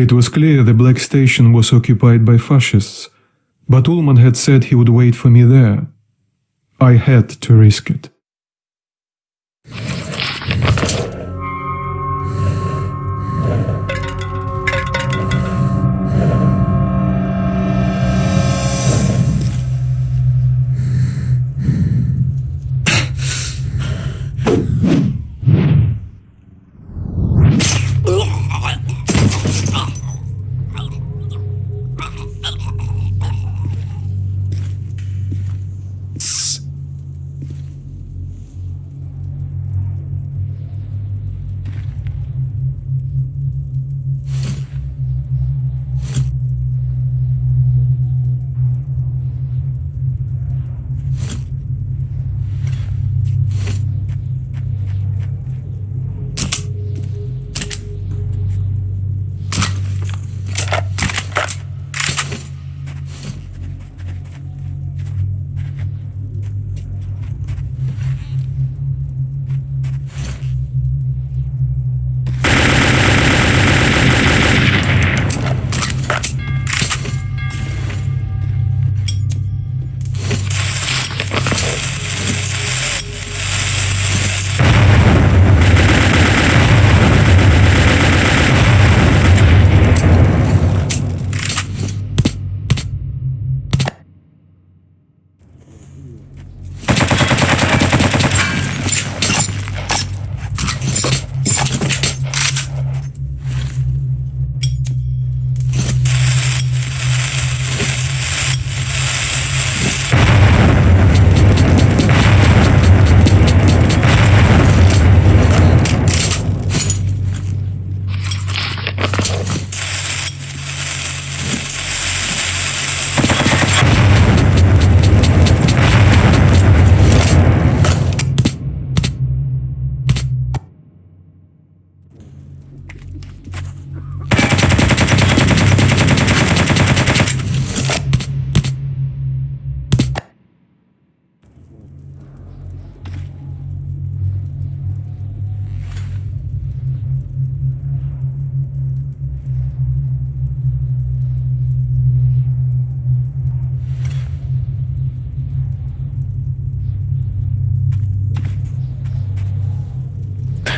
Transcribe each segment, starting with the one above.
It was clear the Black Station was occupied by fascists, but Ulman had said he would wait for me there. I had to risk it.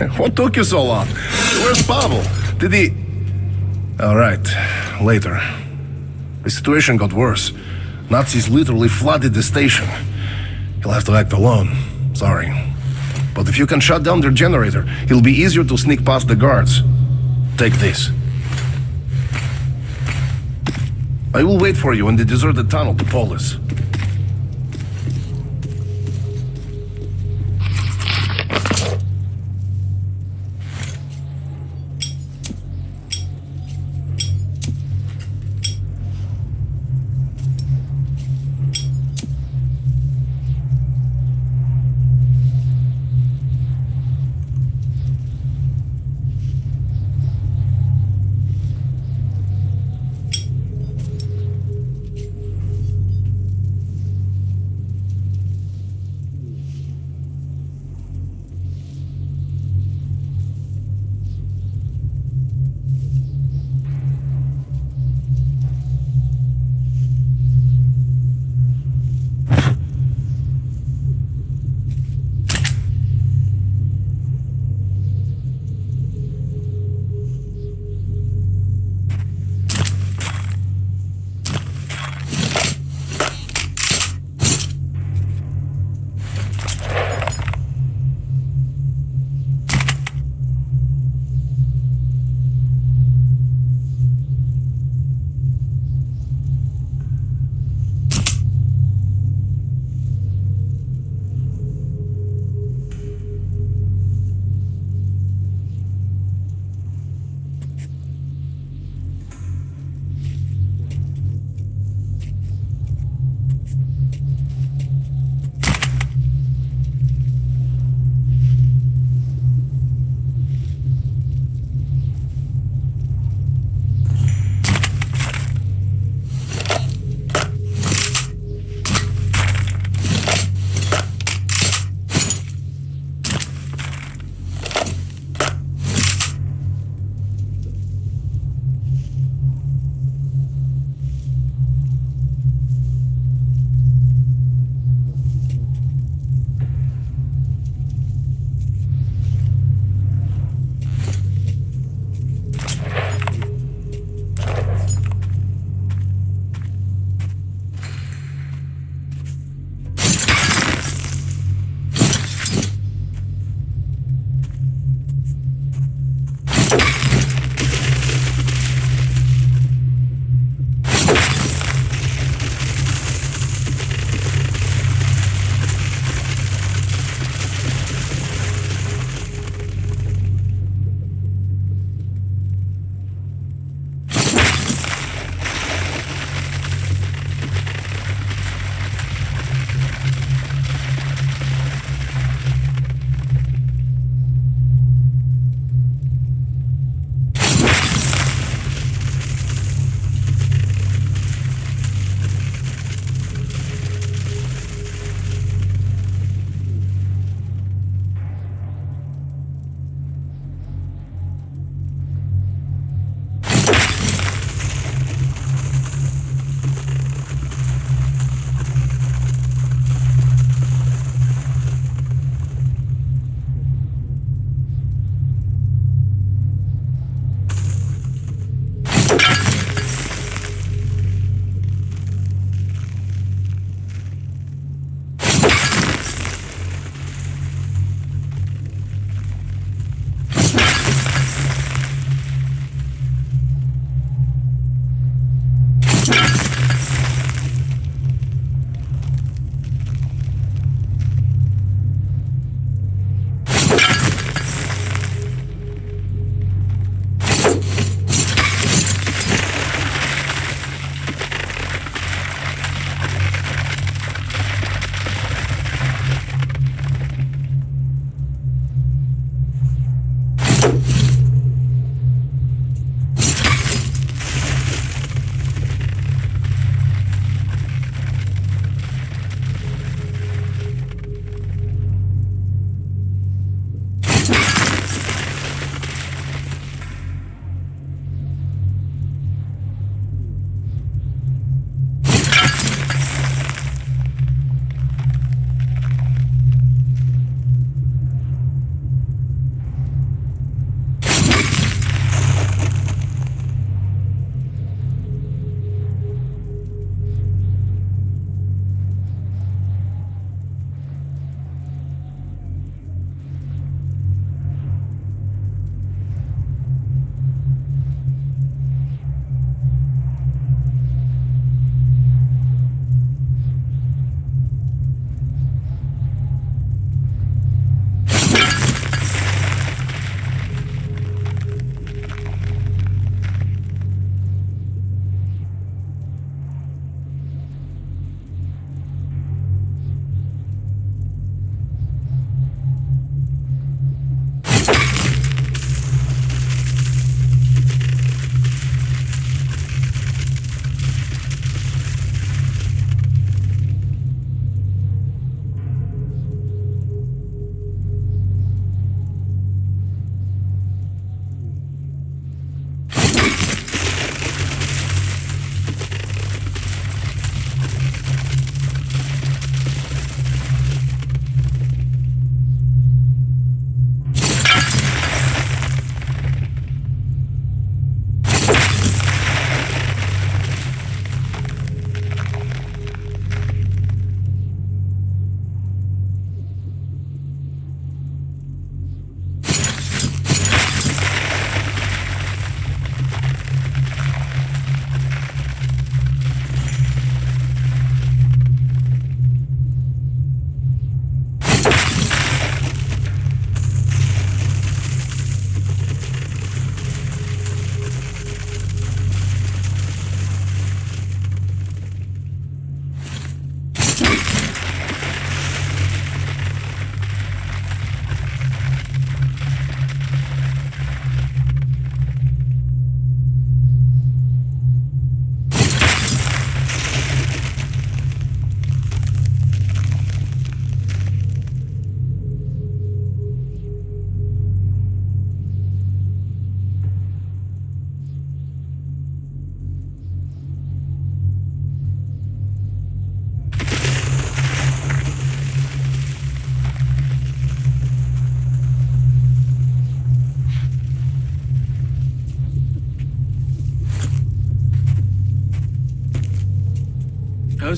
what took you so long? Where's Pavel? Did he... All right, later. The situation got worse. Nazis literally flooded the station. He'll have to act alone. Sorry. But if you can shut down their generator, it'll be easier to sneak past the guards. Take this. I will wait for you in the deserted tunnel to Polis.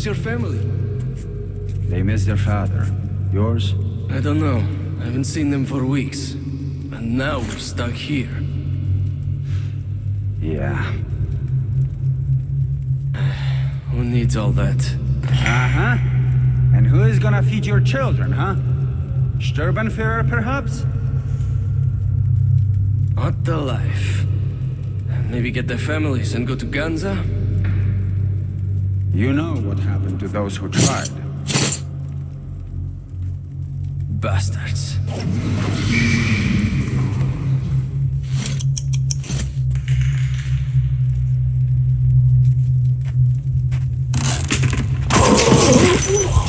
How's your family? They miss their father. Yours? I don't know. I haven't seen them for weeks. And now we're stuck here. Yeah. Who needs all that? Uh-huh. And who is gonna feed your children, huh? Sturmbannführer, perhaps? Not the life. Maybe get their families and go to Ganza? You know what happened to those who tried. Bastards.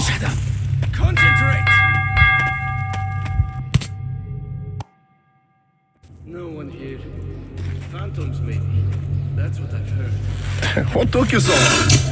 Shut up! Concentrate! No one here. Phantoms, maybe. That's what I've heard. What took you so long?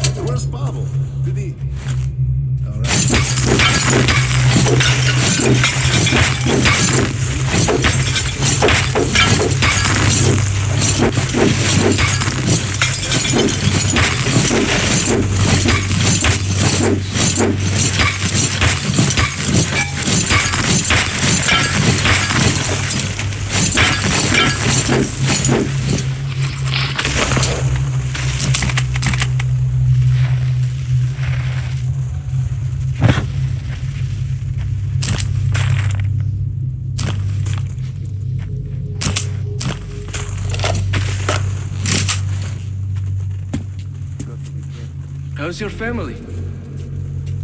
How's your family?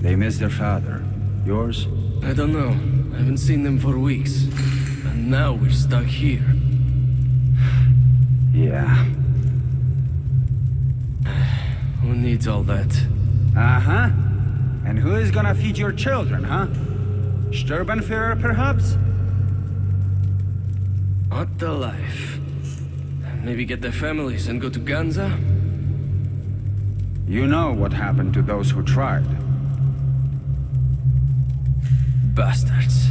They miss their father. Yours? I don't know. I haven't seen them for weeks. And now we're stuck here. Yeah. Who needs all that? Uh-huh. And who is gonna feed your children, huh? Sturmbannführer, perhaps? Not the life. Maybe get their families and go to Ganza? You know what happened to those who tried. Bastards.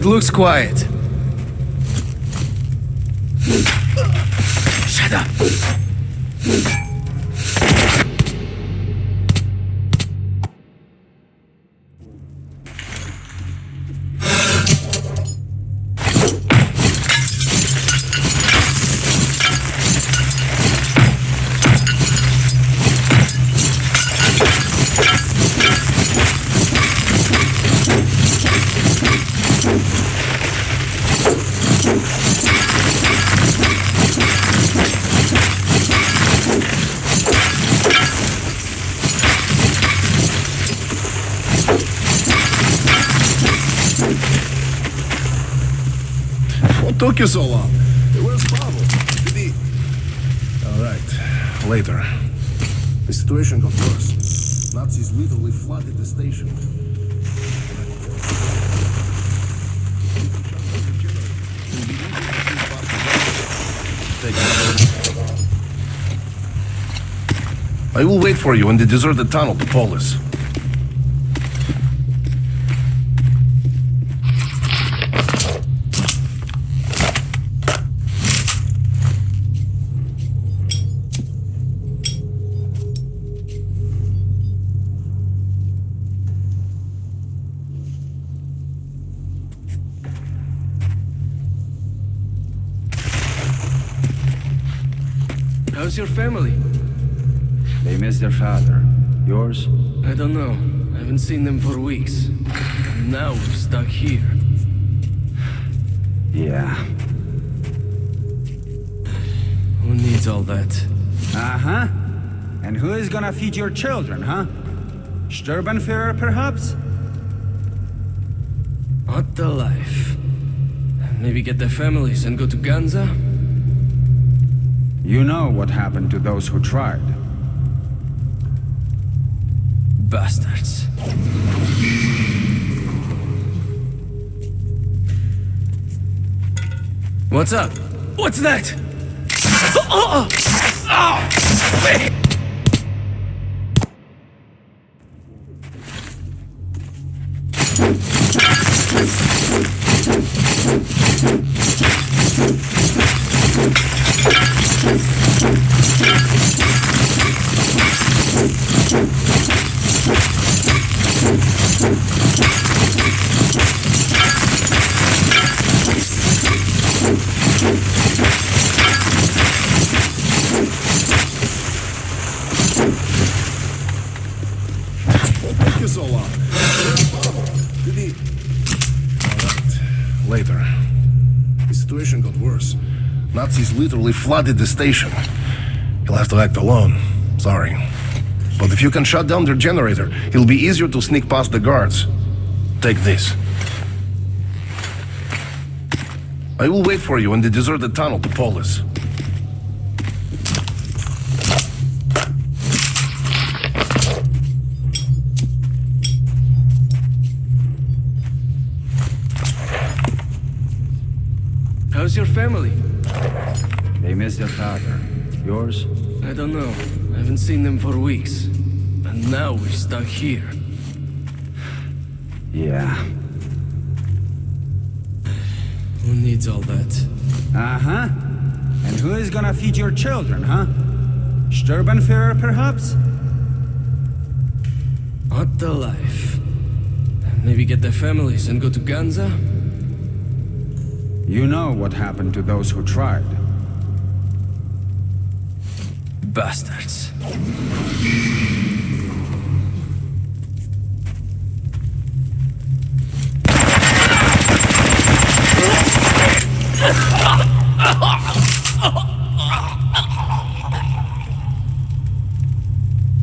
It looks quiet. Shut up. Took you so long? Where's Pavel? Did he... Alright. Later. The situation got worse. Nazis literally flooded the station. I will wait for you in the deserted tunnel to Polis. Yours? I don't know. I haven't seen them for weeks. And now we're stuck here. Yeah. Who needs all that? Uh-huh. And who is gonna feed your children, huh? Sturmbannführer, perhaps? Not the life. Maybe get their families and go to Ganza? You know what happened to those who tried. Bastards. What's up? What's that? Oh! oh. oh. Ah. Literally flooded the station. He'll have to act alone. Sorry. But if you can shut down their generator, it'll be easier to sneak past the guards. Take this. I will wait for you in the deserted tunnel to Polis. How's your family? Miss their father. Yours? I don't know. I haven't seen them for weeks. And now we're stuck here. Yeah. Who needs all that? Uh-huh. And who is gonna feed your children, huh? Sturmbannführer, perhaps? What the life? Maybe get their families and go to Ganza? You know what happened to those who tried. Bastards.